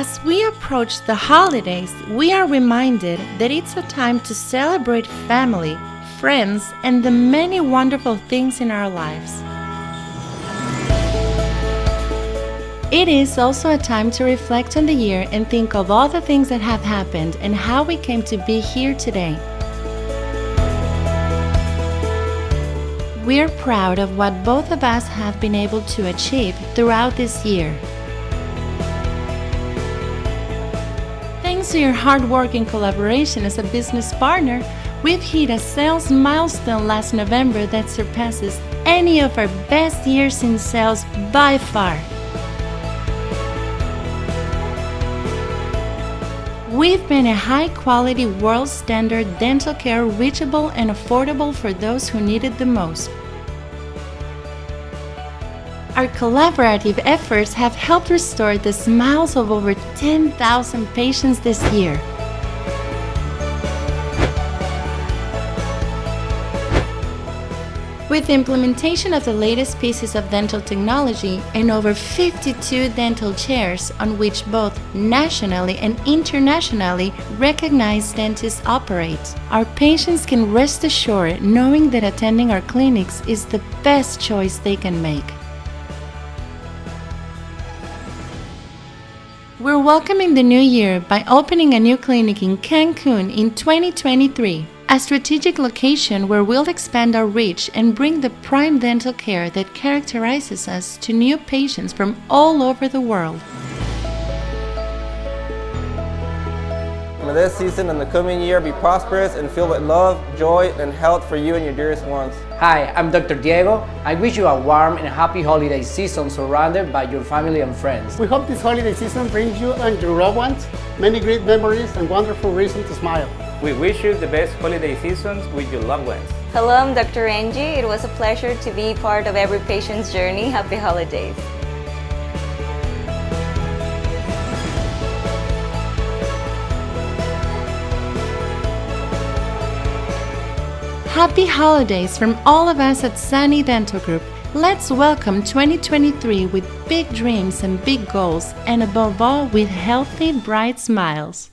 As we approach the holidays, we are reminded that it's a time to celebrate family, friends, and the many wonderful things in our lives. It is also a time to reflect on the year and think of all the things that have happened and how we came to be here today. We're proud of what both of us have been able to achieve throughout this year. Thanks to your hard work and collaboration as a business partner, we've hit a sales milestone last November that surpasses any of our best years in sales by far. We've been a high-quality, world-standard dental care reachable and affordable for those who need it the most. Our collaborative efforts have helped restore the smiles of over 10,000 patients this year. With the implementation of the latest pieces of dental technology and over 52 dental chairs on which both nationally and internationally recognized dentists operate, our patients can rest assured knowing that attending our clinics is the best choice they can make. We're welcoming the new year by opening a new clinic in Cancun in 2023 a strategic location where we'll expand our reach and bring the prime dental care that characterizes us to new patients from all over the world. May this season and the coming year be prosperous and filled with love, joy, and health for you and your dearest ones. Hi, I'm Dr. Diego. I wish you a warm and happy holiday season surrounded by your family and friends. We hope this holiday season brings you and your loved ones many great memories and wonderful reasons to smile. We wish you the best holiday seasons with your loved ones. Hello, I'm Dr. Angie. It was a pleasure to be part of every patient's journey. Happy holidays. Happy holidays from all of us at Sani Dental Group. Let's welcome 2023 with big dreams and big goals, and above all, with healthy, bright smiles.